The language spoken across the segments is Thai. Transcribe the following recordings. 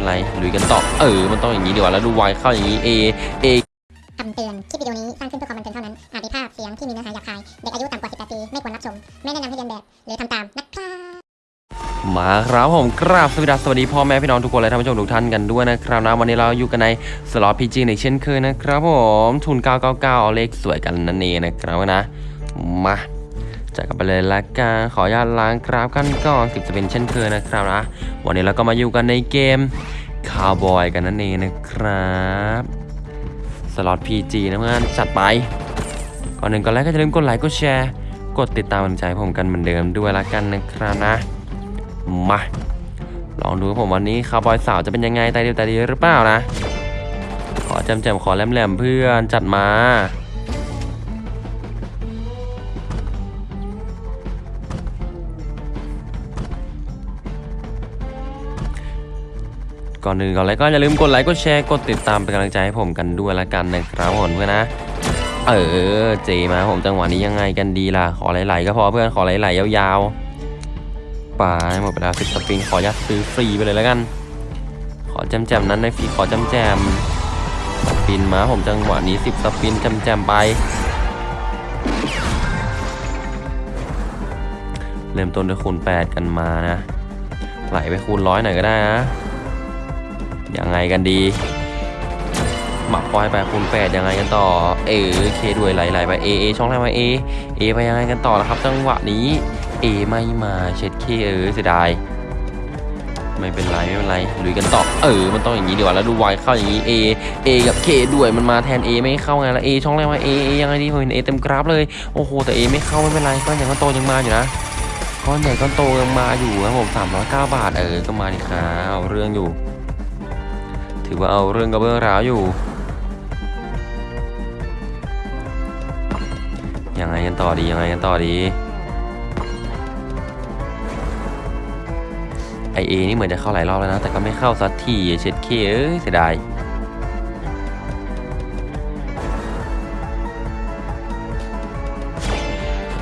เป็นไรลุยกันต่อเออ มันต้องอย่างนี้ดีกว่าแล้วดูวายเข้าอย่างนี้ A A คำเตือน คลิปวิดีโอนี้สร้างขึ้นเพื่อความบันเทิงเท่านั้น อาจมีภาพเสียงที่มีเนื้อหาหยาบคาย เด็กอายุต่ำกว่า 18 ปี ไม่ควรรับชม ไม่แนะนำให้เรียนแบบ หรือทำตามนะครับมาครับผมกราบสวัสดีสวัสดีพ่อแม่พี่น้องทุกคนและท่านผู้ชมทุกท่านกันด้วยนะครับนะวันนี้เราอยู่กันในสล็อตพีจีในเช่นเคยนะครับผมทุน 999 เอาเลขสวยกันนั่นเองนะครับนะมา จัดกันไปเลยละกันขออนุญาตล้างกราฟกันก่อนสิบจะเป็นเช่นเคยนะครับนะวันนี้เราก็มาอยู่กันในเกมคาวบอยกันนั่นเองนะครับสล็อต PG นะเพื่อนจัดไปก่อนหนึ่งก่อนแรกก็อย่าลืมกดไลค์กดแชร์ กดติดตามกำลังใจผมกันเหมือนเดิมด้วยละกันนะครับนะมาลองดูผมวันนี้คาวบอยสาวจะเป็นยังไงตายเดียวตายดีหรือเปล่านะ ขอจำแจมขอแหลมๆเพื่อนจัดมา ก่อนหนึ่งก่อนเลยก็อย่าลืมกดไลค์กดแชร์กดติดตามเป็นกำลังใจให้ผมกันด้วยละกันนะครับผมเพื่อนนะเออเจมาผมจังหวะนี้ยังไงกันดีล่ะขอไหลๆก็พอเพื่อนขอไหลๆยาวๆไปหมดเวลาสิบสปริงขอยัดซื้อฟรีไปเลยแล้วกัน ขอแจมๆนั้นในฟรีขอแจมๆสปินมาผมจังหวะนี้สิบสปินแจมไปเริ่มต้นด้วยคูณ8กันมานะ ไหลไปคูณร้อยหน่อยก็ได้นะ ยังไงกันดี หมักควายไปคูณ8ยังไงกันต่อ เออเคด้วยไหลๆไปเอเอช่องแรกมาเอเอไปยังไงกันต่อแล้วครับ จังหวะนี้เอไม่มาเช็ดเคเออเสียดายไม่เป็นไรไม่เป็นไรลุยกันต่อเออ มันต้องอย่างนี้ดีกว่าแล้วดูวายเข้าอย่างนี้ A A กับ K ด้วยมันมาแทน A ไม่เข้าไงแล้ว A ช่องแรกมา A A ยังไงดีผมเห็น A เต็มกราฟเลยโอ้โหแต่ A ไม่เข้าไม่เป็นไรก้อนใหญ่ก้อนโตยังมาอยู่นะก้อนใหญ่ก้อนโตยังมาอยู่ครับผม309บาทเออก็มาดิครับเอาเรื่องอยู่ ถือว่าเอาเรื่องกับเบื้องราวอยู่ ยังไงกันต่อดียังไงกันต่อดีไอเอนี่เหมือนจะเข้าหลายรอบแล้วนะ แต่ก็ไม่เข้าสักทีเช็ดเคเอ้ยเสียดาย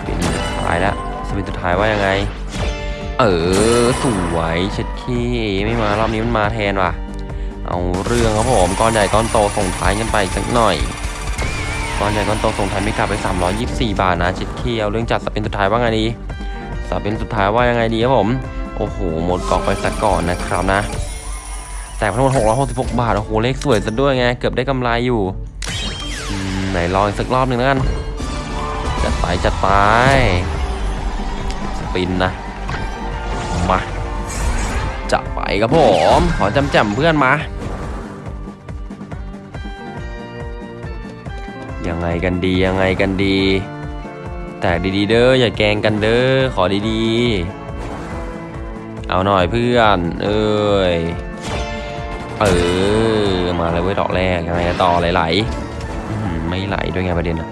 เป็นสุดท้ายแล้วสปินสุดท้ายว่ายังไง เออ สวยเช็ดเคไม่มารอบนี้มันมาแทนว่ะ เอาเรื่องครับผมก้อนใหญ่ก้อนโตส่งท้ายกันไปสักหน่อยก้อนใหญ่ก้อนโตส่งท้ายไม่กลับไป 324 บาทนะช็ดเคเอาเรื่องจัดสปินสุดท้ายว่าไงดีสปินสุดท้ายว่ายังไงดีครับผมโอ้โหหมดกล่องไปสักก่อนนะครับนะแต่ทั้งหมด666 บาทโอ้โหเลขสวยซะด้วยไงเกือบได้กำไรอยู่ไหนลองอีกสักรอบหนึ่งแล้วกันจัดไปจัดไปสปินนะมาจะไปครับผม ขอจำแจมเพื่อนมา ยังไงกันดียังไงกันดี แต่ดีๆเด้ออย่าแกงกันเด้อขอดีๆ เอาหน่อยเพื่อน เอ้ยเออมาเลยเว้ยดอกแรกยังไงต่อไหลๆไม่ไหลด้วยไงประเด็นอะ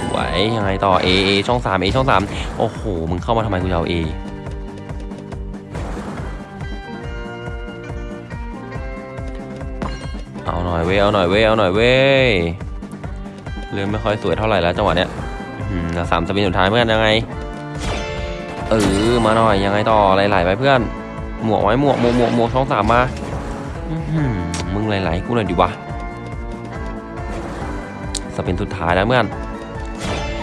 สวยยังไงต่อ A A ช่อง3 A ช่อง3โอ้โห มึงเข้ามาทำไมกูจะเอา A น่อยเว้ยเอาหน่อยเว้ยเอาหน่อยเว้ยเรื่อไม่ค่อยสวยเท่าไหร่แล้วจังหวะเนี้ยสามสปินสุดท้ายเพื่อนยังไง เออมาหน่อยยังไงต่อไหลๆไปเพื่อน หมวกไว้หมวกหมวกหมวกหมวกช่องสามมาอืมึงไหลๆกูหน่อยดิวะสปินสุดท้ายแล้วเพื่อน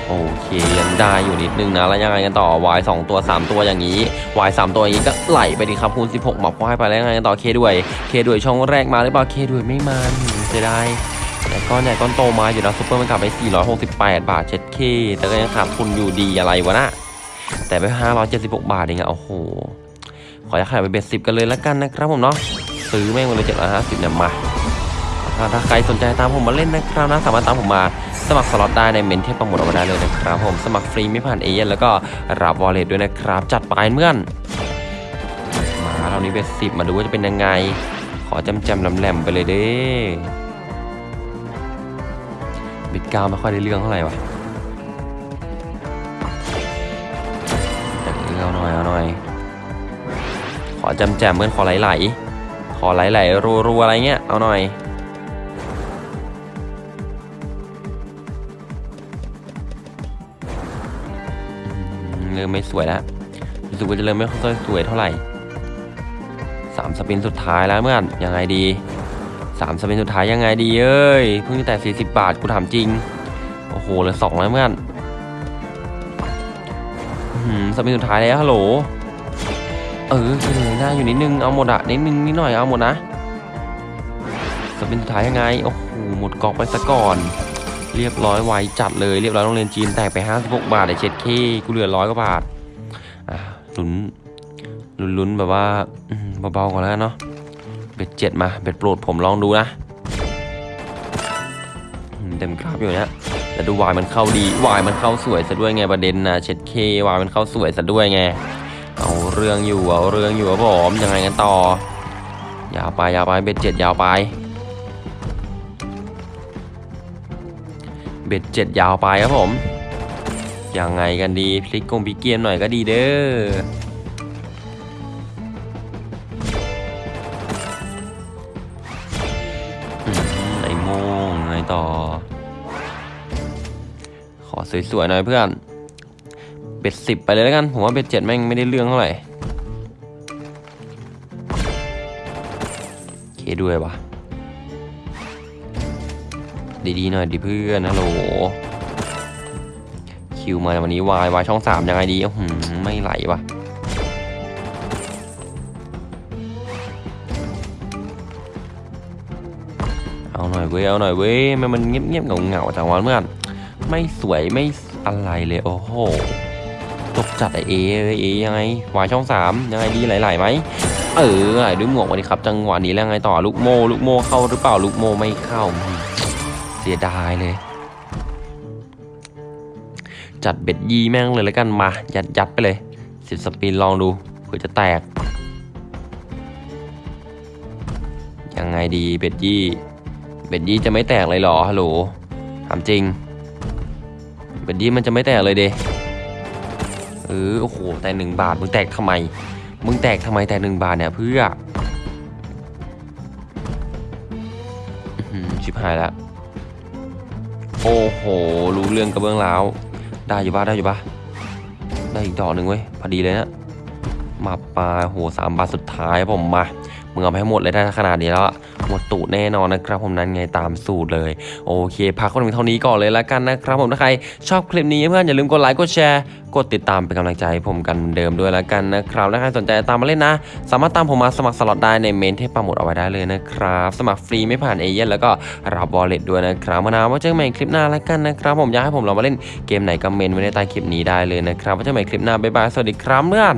โอเคยังได้อยู่นิดนึงนะ แล้วยังไงกันต่อ Y 2 ตัว 3 ตัวอย่างนี้ Y 3 ตัวอย่างนี้ก็ไหลไปดิครับคูณ16หมับควายไปแล้วยังไงกันต่อ K ด้วย K ด้วยช่องแรกมาหรือเปล่า K ด้วยไม่มาเสียดายแต่ก้อนใหญ่ก้อนโตมาอยู่นะซุปเปอร์มันกลับไป 468 บาทเช็ดเคแต่ก็ยังขาดทุนอยู่ดีอะไรวะนะแต่ไป 576 บาทเองอะโอ้โห ขออยากขายไปเบ็ดสิบกันเลยแล้วกันนะครับผมเนาะซื้อแม่งไปเลย750เนี่ยมาถ้าถ้าใครสนใจตามผมมาเล่นนะครับนะสามารถตามผมมา สมัครสล็อตได้ในเมนเทปโปรโมทเอาไว้ได้เลยนะครับผมสมัครฟรีไม่ผ่านเอเย่นแล้วก็รับวอลเล็ตด้วยนะครับ จัดไปเมื่อนมาเรานี้เบ็ดสิบมาดูว่าจะเป็นยังไง ขอจำจำๆแหลมไปเลยเด้บิดกาวไม่ค่อยได้เรื่องเท่าไหร่วะเออเอาหน่อยเอาหน่อย ขอจำแจมเพื่อนขอไหลๆขอไหลๆรัวๆอะไรเงี้ยเอาหน่อย เริ่มไม่สวยแล้วรู้สึกว่าจะเริ่มไม่ค่อยสวยเท่าไหร่สามสปินสุดท้ายแล้วเพื่อนยังไงดีสามสปินสุดท้ายยังไงดีเอ้ยเพิ่งแต่ 40 บาทกูถามจริง โอ้โหเหลือสองแล้วเพื่อนอื้อหือสปินสุดท้ายแล้วฮัลโหลเออคือหน้าอยู่นิดนึงเอาหมดอะนิดนึงนิดหน่อยเอาหมดนะสปินสุดท้ายยังไงโอ้โหหมดกอกไปซะก่อน เรียบร้อยไวจัดเลยเรียบร้อยโรงเรียนจีนแตกไป 56 บาทไอเช็ดเคกูเหลือร้อยกว่าบาทอะลุ้นลุ้นลุ้นแบบว่าเบาๆก่อนแล้วเนาะเบ็ดเจ็ดมาเบ็ดโปรดผมลองดูนะเต็มกราฟอยู่เนี่ยแต่ดูวายมันเข้าดีวายมันเข้าสวยซะด้วยไงประเด็นนะเช็ดเควายมันเข้าสวยซะด้วยไงเอาเรื่องอยู่เอาเรื่องอยู่ครับผมยังไงกันต่อยาวไปยาวไปเบ็ดเจ็ดยาวไป เบ็ดเจ็ดยาวไปครับผม ยังไงกันดีพลิกกงพิกเกียมหน่อยก็ดีเด้อไอ้โมงไงต่อ ขอสวยๆหน่อยเพื่อน เบ็ดสิบไปเลยแล้วกัน ผมว่าเบ็ดเจ็ดแม่งไม่ได้เรื่องเท่าไหร่เคด้วยวะ ดีๆหน่อยดิเพื่อนฮัลโหลคิวมาวันนี้วายวายช่องสามยังไงดีอื้อหือไม่ไหลวะเอาหน่อยเว้ยเอาหน่อยเว้ยมันมันเงียบๆเงาๆจังวันเมื่อนไม่สวยไม่อะไรเลยโอ้โหตกจัดไอเอเลยเอยังไงวายช่องสามยังไงดีไหลๆไหมเออไหลด้วยหมวกวันนี้ครับ จังหวะนี้แล้วไงต่อลูกโมลูกโมเข้าหรือเปล่าลูกโมไม่เข้า สียดายเลย จัดเบ็ดยีแม่งเลยแล้วกันมา ยัดยัดไปเลยสิบสปินลองดูเผื่อจะแตก ยังไงดีเบ็ดยี่เบ็ดยี่จะไม่แตกเลยหรอฮัลโหลถามจริงเบ็ดยี่มันจะไม่แตกเลยเดเออโอ้โหแต่หนึ่งบาทมึงแตกทำไม มึงแตกทำไมแต่หนึ่งบาทเนี่ยเพื่อชิบหายแล้ว โอ้โห รู้เรื่องกระเบื้องแล้วได้อยู่ปะได้อยู่ปะได้อีกดอกหนึ่งเว้ย พอดีเลยนะมาปลาโหสามบาทสุดท้ายผมมามึงเอาไปให้หมดเลยได้ขนาดนี้แล้วอะ หมดตูดแน่นอนนะครับผมนั้นไงตามสูตรเลย โอเคพักกันเท่านี้ก่อนเลยแล้วกันนะครับผมถ้าใครชอบคลิปนี้เพื่อนอย่าลืมกดไลค์กดแชร์กดติดตามเป็นกำลังใจให้ผมเหมือนเดิมด้วยแล้วกันนะครับถ้าใครสนใจตามมาเล่นนะ สามารถตามผมมาสมัครสล็อตได้ในเมนต์ที่ปักหมุดเอาไว้ได้เลยนะครับ สมัครฟรีไม่ผ่านเอเย่นต์แล้วก็รับ wallet ด้วยนะครับมานาว่าเจอกันใหม่คลิปหน้าแล้วกันนะครับ ผมอยากให้ผมลองมาเล่นเกมไหนก็เมนต์ไว้ในใต้คลิปนี้ได้เลยนะครับว่าเจอกันใหม่คลิปหน้าบ๊ายบายสวัสดีครับเพื่อน